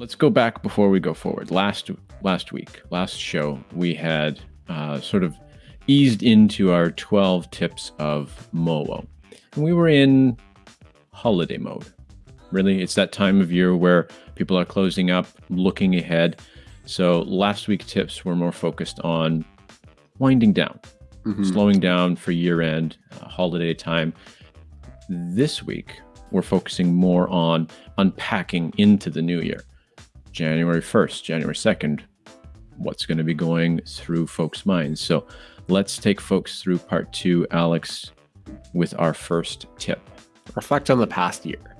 let's go back before we go forward. Last last week, last show, we had uh, sort of eased into our 12 tips of Mowo. And we were in holiday mode. Really, it's that time of year where people are closing up, looking ahead. So last week tips were more focused on winding down, mm-hmm. slowing down for year end, uh, holiday time. This week, we're focusing more on unpacking into the new year. January 1st, January 2nd, what's going to be going through folks' minds. So let's take folks through part two, Alex, with our first tip. Reflect on the past year.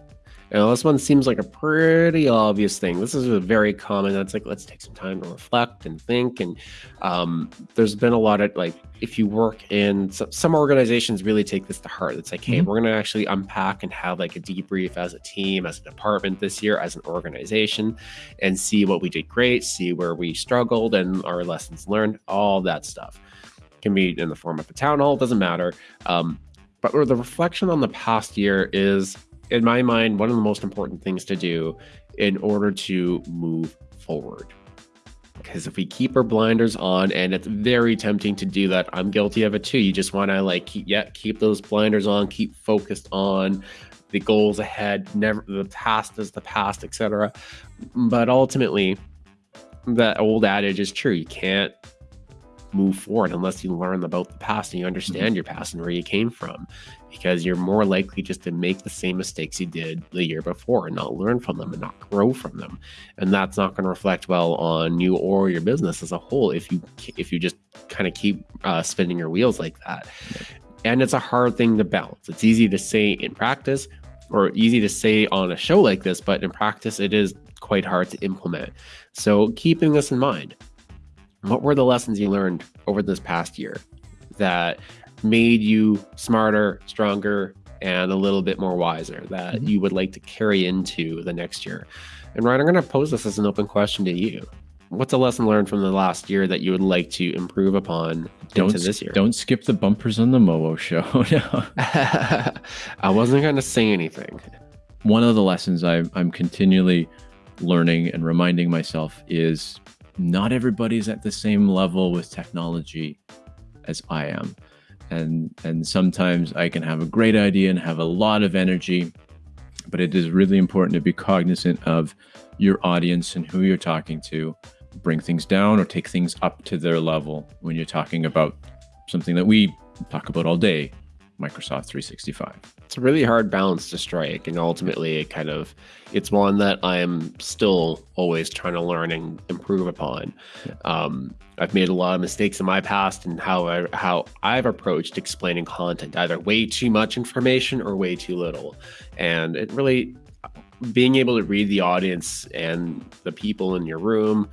Now, this one seems like a pretty obvious thing. This is a very common. That's like let's take some time to reflect and think. And um, there's been a lot of like if you work in some, some organizations, really take this to heart. It's like, hey, we're going to actually unpack and have like a debrief as a team, as a department this year, as an organization, and see what we did great, see where we struggled, and our lessons learned. All that stuff can be in the form of a town hall. Doesn't matter. Um, but the reflection on the past year is in my mind, one of the most important things to do in order to move forward. Because if we keep our blinders on, and it's very tempting to do that, I'm guilty of it too. You just want to like keep, yeah, keep those blinders on, keep focused on the goals ahead. Never the past is the past, etc. But ultimately, that old adage is true. You can't move forward unless you learn about the past and you understand mm-hmm. your past and where you came from because you're more likely just to make the same mistakes you did the year before and not learn from them and not grow from them. And that's not going to reflect well on you or your business as a whole if you if you just kind of keep uh, spinning your wheels like that. And it's a hard thing to balance. It's easy to say in practice or easy to say on a show like this but in practice it is quite hard to implement. So keeping this in mind what were the lessons you learned over this past year that made you smarter, stronger, and a little bit more wiser that mm-hmm. you would like to carry into the next year? And Ryan, I'm going to pose this as an open question to you. What's a lesson learned from the last year that you would like to improve upon don't, into this year? Don't skip the bumpers on the Mowo show. I wasn't going to say anything. One of the lessons I, I'm continually learning and reminding myself is not everybody's at the same level with technology as I am. And and sometimes I can have a great idea and have a lot of energy, but it is really important to be cognizant of your audience and who you're talking to. Bring things down or take things up to their level when you're talking about something that we talk about all day, Microsoft 365. It's a really hard balance to strike, and ultimately, it kind of it's one that I'm still always trying to learn and improve upon. Um, I've made a lot of mistakes in my past and how I, how I've approached explaining content, either way too much information or way too little, and it really being able to read the audience and the people in your room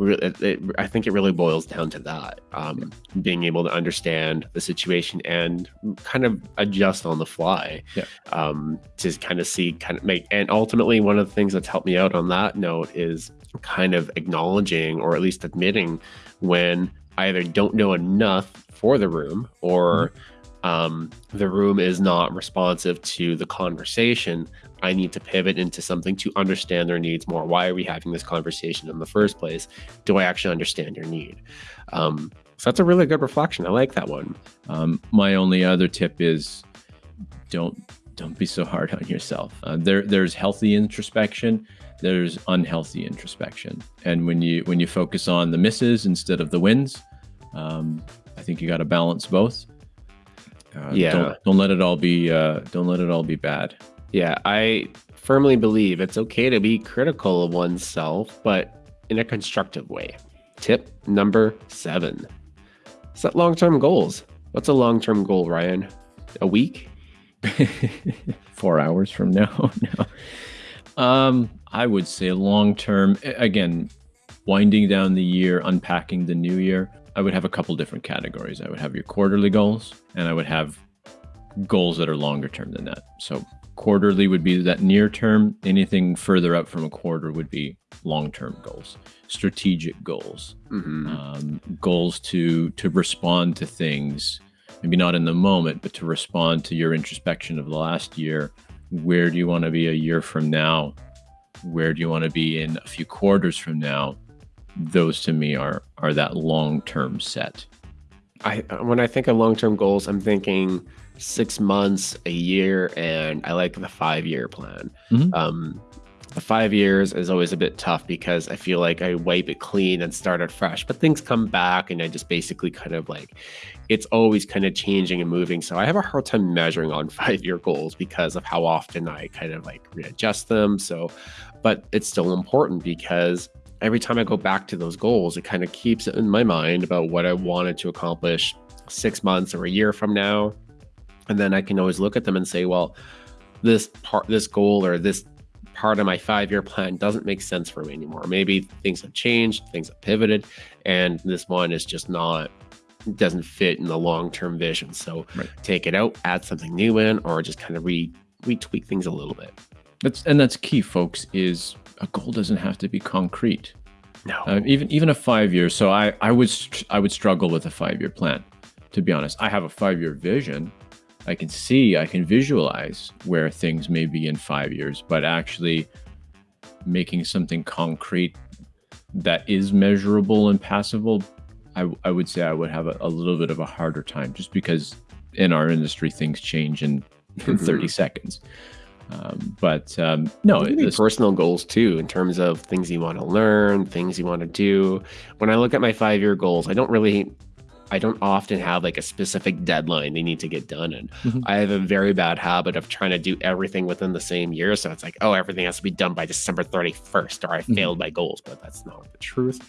it, it, I think it really boils down to that um, being able to understand the situation and kind of adjust on the fly yeah. um, to kind of see, kind of make. And ultimately, one of the things that's helped me out on that note is kind of acknowledging or at least admitting when I either don't know enough for the room or. Mm-hmm um, the room is not responsive to the conversation, I need to pivot into something to understand their needs more. Why are we having this conversation in the first place? Do I actually understand your need? Um, so that's a really good reflection. I like that one. Um, my only other tip is don't don't be so hard on yourself. Uh, there there's healthy introspection, there's unhealthy introspection, and when you when you focus on the misses instead of the wins, um, I think you got to balance both. Uh, yeah. Don't, don't let it all be uh, don't let it all be bad. Yeah, I firmly believe it's okay to be critical of oneself, but in a constructive way. Tip number seven: set long-term goals. What's a long-term goal, Ryan? A week? Four hours from now? no. Um, I would say long-term. Again, winding down the year, unpacking the new year. I would have a couple different categories. I would have your quarterly goals, and I would have goals that are longer term than that. So quarterly would be that near term. Anything further up from a quarter would be long term goals, strategic goals, mm-hmm. um, goals to to respond to things. Maybe not in the moment, but to respond to your introspection of the last year. Where do you want to be a year from now? where do you want to be in a few quarters from now, those to me are are that long term set. I when I think of long term goals, I'm thinking six months, a year, and I like the five year plan. Mhm. Um, the five years is always a bit tough because I feel like I wipe it clean and start it fresh, but things come back and I just basically kind of like it's always kind of changing and moving. So I have a hard time measuring on five year goals because of how often I kind of like readjust them. So, but it's still important because every time I go back to those goals, it kind of keeps it in my mind about what I wanted to accomplish six months or a year from now. And then I can always look at them and say, well, this part, this goal or this part of my five year plan doesn't make sense for me anymore. Maybe things have changed, things have pivoted, and this one is just not doesn't fit in the long term vision. So Right. take it out, add something new in, or just kind of re retweak things a little bit. That's and that's key, folks. Is a goal doesn't have to be concrete. No. Uh, even even a five year. So I I would I would struggle with a five year plan. To be honest, I have a five year vision. I can see, I can visualize where things may be in five years, but actually making something concrete that is measurable and passable, I, I would say I would have a, a little bit of a harder time just because in our industry things change in, in 30 seconds. Um, but um, no, It this- personal goals too, in terms of things you want to learn, things you want to do. When I look at my five year goals, I don't really, I don't often have like a specific deadline they need to get done. And Mhm. I have a very bad habit of trying to do everything within the same year. So it's like, oh, everything has to be done by December 31st, or I Mhm. failed my goals. But that's not the truth.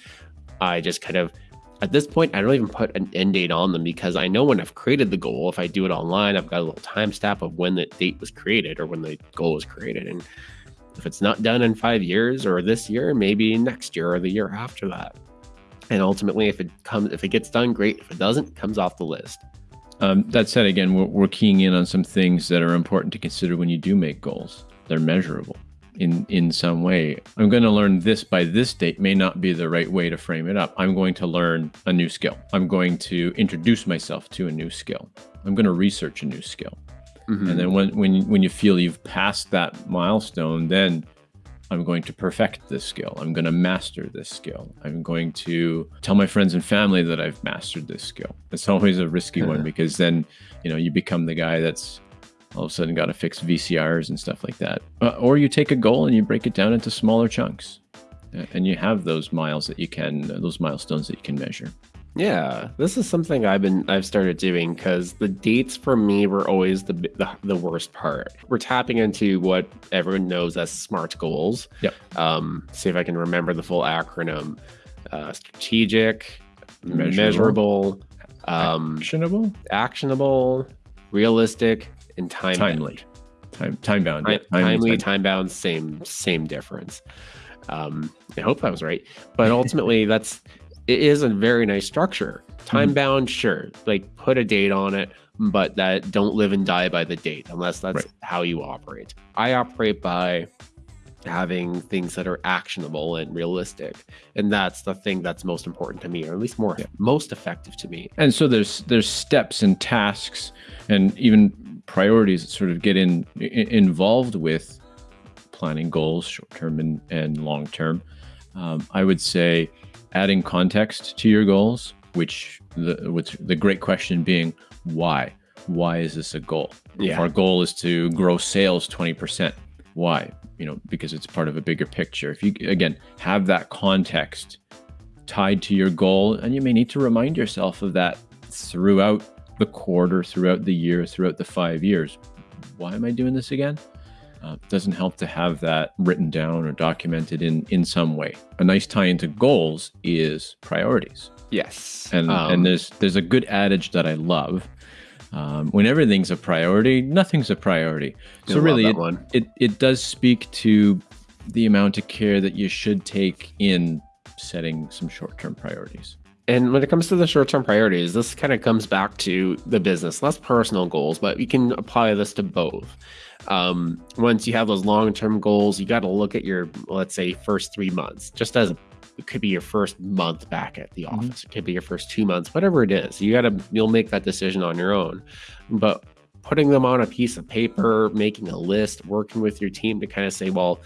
I just kind of, at this point, I don't even put an end date on them because I know when I've created the goal, if I do it online, I've got a little timestamp of when the date was created or when the goal was created. And if it's not done in five years or this year, maybe next year or the year after that. And ultimately, if it comes, if it gets done, great. If it doesn't, it comes off the list. Um, that said, again, we're, we're keying in on some things that are important to consider when you do make goals. They're measurable in in some way. I'm going to learn this by this date may not be the right way to frame it up. I'm going to learn a new skill. I'm going to introduce myself to a new skill. I'm going to research a new skill. Mhm. And then when when when you feel you've passed that milestone, then I'm going to perfect this skill. I'm going to master this skill. I'm going to tell my friends and family that I've mastered this skill. It's always a risky one because then, you know, you become the guy that's all of a sudden got to fix VCRs and stuff like that. Uh, or you take a goal and you break it down into smaller chunks. Uh, And you have those miles that you can, those milestones that you can measure. Yeah, this is something I've been I've started doing because the dates for me were always the, the the worst part. We're tapping into what everyone knows as SMART goals. Yep. Um, see if I can remember the full acronym: uh, strategic, Measurable. measurable, um, Actionable, actionable, realistic, and time timely, time time bound. Time, yeah, timely, time- time bound, same same difference. Um, I hope I was right, but ultimately, that's it is a very nice structure. Time bound, sure, like put a date on it, but that don't live and die by the date unless that's Right. how you operate. I operate by having things that are actionable and realistic, and that's the thing that's most important to me, or at least more Yeah. most effective to me. and so there's there's steps and tasks and even priorities sort of get in, involved with planning goals short term and, and long term um, i would say adding context to your goals which the which the great question being why? Why is this a goal? If our goal is to grow sales 20% why? You know because it's part of a bigger picture. If you again have that context tied to your goal and you may need to remind yourself of that throughout the quarter throughout the year throughout the five years why am i doing this again? Uh, doesn't help to have that written down or documented in in some way. A nice tie into goals is priorities. Yes, and Um, and there's there's a good adage that i love. Um, when everything's a priority nothing's a priority. So really it, it it does speak to the amount of care that you should take in setting some short-term priorities And when it comes to the short term priorities, this kind of comes back to the business, less personal goals, but you can apply this to both. Um, once you have those long term goals, you got to look at your, let's say, first three months, just as it could be your first month back at the Mhm. office, it could be your first two months, whatever it is. You got to, you'll make that decision on your own. But putting them on a piece of paper, making a list, working with your team to kind of say, well,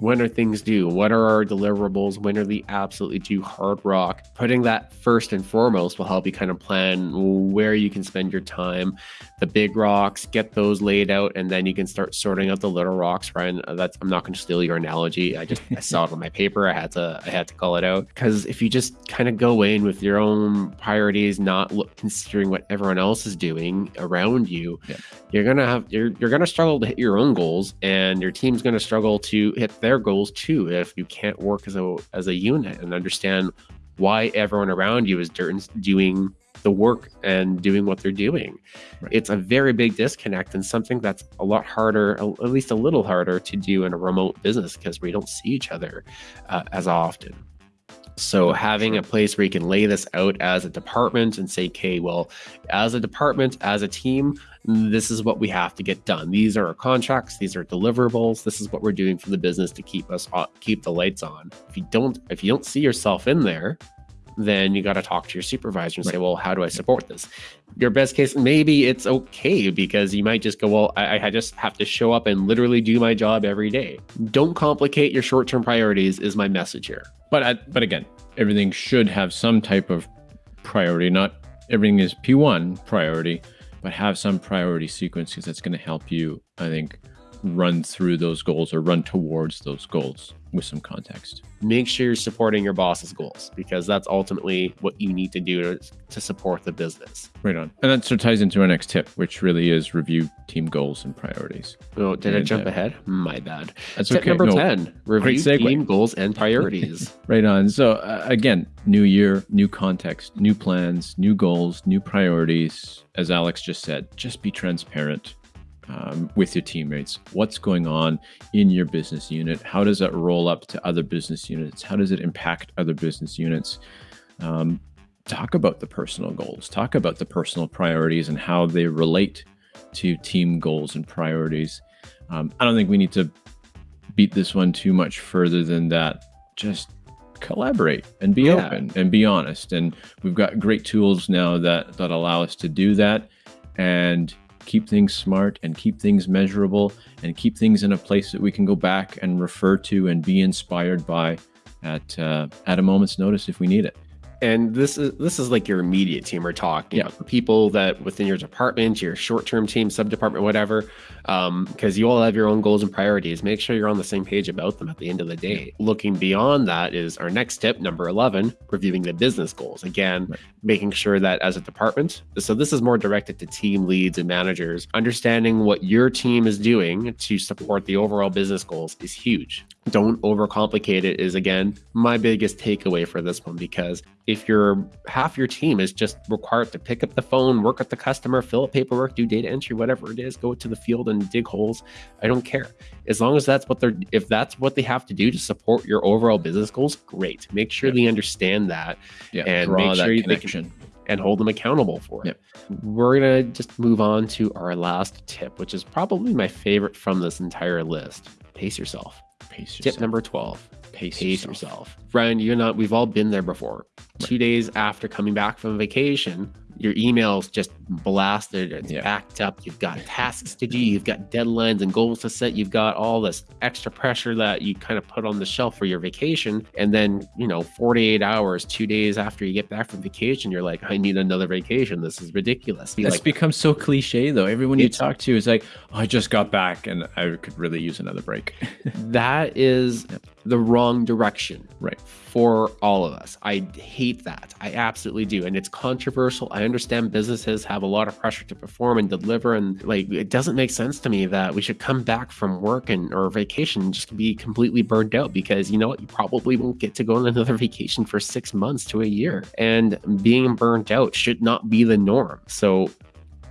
when are things due? What are our deliverables? When are the absolutely due hard rock? Putting that first and foremost will help you kind of plan where you can spend your time. The big rocks, get those laid out, and then you can start sorting out the little rocks. Ryan, uh, that's I'm not going to steal your analogy. I just I saw it on my paper. I had to I had to call it out because if you just kind of go in with your own priorities, not look, considering what everyone else is doing around you, yeah. you're gonna have you're you're gonna struggle to hit your own goals, and your team's gonna struggle to hit their their goals too if you can't work as a as a unit and understand why everyone around you is doing the work and doing what they're doing. Right. It's a very big disconnect and something that's a lot harder, at least a little harder to do in a remote business because we don't see each other uh, as often. So having a place where you can lay this out as a department and say, okay, well, as a department, as a team, this is what we have to get done. These are our contracts. These are deliverables. This is what we're doing for the business to keep us keep the lights on. If you don't, if you don't see yourself in there, then you got to talk to your supervisor and right. say, well, how do I support this? Your best case, maybe it's okay because you might just go, well, I, I just have to show up and literally do my job every day. Don't complicate your short term priorities, is my message here. But uh, but again, everything should have some type of priority. Not everything is P1 priority, but have some priority sequence because that's going to help you, I think, run through those goals or run towards those goals with some context. Make sure you're supporting your boss's goals because that's ultimately what you need to do to, to support the business. Right on. And that sort of ties into our next tip, which really is review team goals and priorities. Oh, did and, I jump uh, ahead? My bad. That's tip okay. number no, 10 review team goals and priorities. right on. So, uh, again, new year, new context, new plans, new goals, new priorities. As Alex just said, just be transparent um, with your teammates. What's going on in your business unit? How does that roll up to other business units? How does it impact other business units? Um, talk about the personal goals, talk about the personal priorities and how they relate to team goals and priorities. Um, I don't think we need to beat this one too much further than that. Just collaborate and be yeah. open and be honest. And we've got great tools now that that allow us to do that. And keep things smart and keep things measurable and keep things in a place that we can go back and refer to and be inspired by at uh, at a moment's notice if we need it and this is this is like your immediate team we're talking yeah. people that within your department your short-term team sub-department whatever because um, you all have your own goals and priorities. Make sure you're on the same page about them at the end of the day. Looking beyond that is our next tip number 11 reviewing the business goals. Again right. making sure that as a department so this is more directed to team leads and managers. Understanding what your team is doing to support the overall business goals is huge don't overcomplicate it is again my biggest takeaway for this one because if your half your team is just required to pick up the phone work with the customer fill out paperwork do data entry whatever it is go to the field and dig holes i don't care as long as that's what they're if that's what they have to do to support your overall business goals great make sure they understand that yeah, and make sure they can and hold them accountable for it. Yep. We're going to just move on to our last tip, which is probably my favorite from this entire list. Pace yourself. Pace yourself. Tip number 12. Pace, Pace yourself. yourself. Ryan, you and I, we've all been there before. Right. Two days after coming back from vacation, your emails just blasted it's yeah. backed up you've got tasks to do you've got deadlines and goals to set you've got all this extra pressure that you kind of put on the shelf for your vacation and then you know 48 hours two days after you get back from vacation you're like i need another vacation. This is ridiculous. That's like, become so cliche though. Everyone you talk to is like oh, i just got back and i could really use another break. That is the wrong direction right. for all of us. I hate that. I absolutely do. And it's controversial. I understand businesses have a lot of pressure to perform and deliver. And like it doesn't make sense to me that we should come back from work and or vacation and just be completely burned out because you know what? You probably won't get to go on another vacation for six months to a year. And being burnt out should not be the norm. So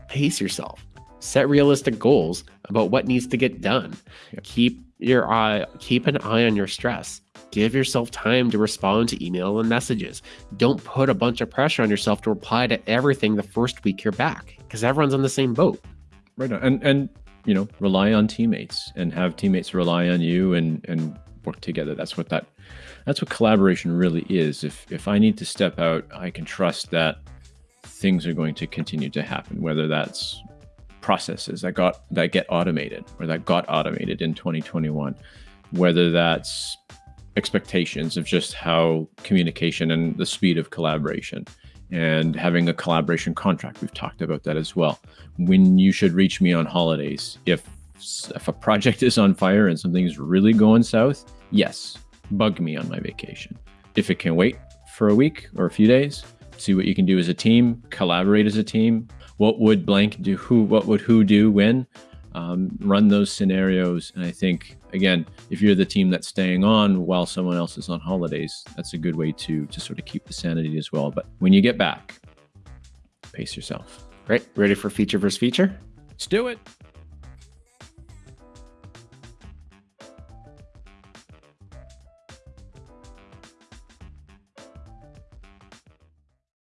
pace yourself. Set realistic goals about what needs to get done. Yep. keep your eye keep an eye on your stress. Give yourself time to respond to email and messages. Don't put a bunch of pressure on yourself to reply to everything the first week you're back because everyone's on the same boat. Right and and you know rely on teammates and have teammates rely on you and and work together. That's what that that's what collaboration really is. If if i need to step out i can trust that things are going to continue to happen whether that's processes that got that get automated or that got automated in 2021 whether that's expectations of just how communication and the speed of collaboration and having a collaboration contract. We've talked about that as well. When you should reach me on holidays. If if a project is on fire and something's really going south, yes, bug me on my vacation. If it can wait for a week or a few days, see what you can do as a team, collaborate as a team. What would blank do? Who? What would who do when? Um, run those scenarios. And I think again, if you're the team that's staying on while someone else is on holidays, that's a good way to to sort of keep the sanity as well. But when you get back, pace yourself. Great. Ready for feature versus feature? Let's do it.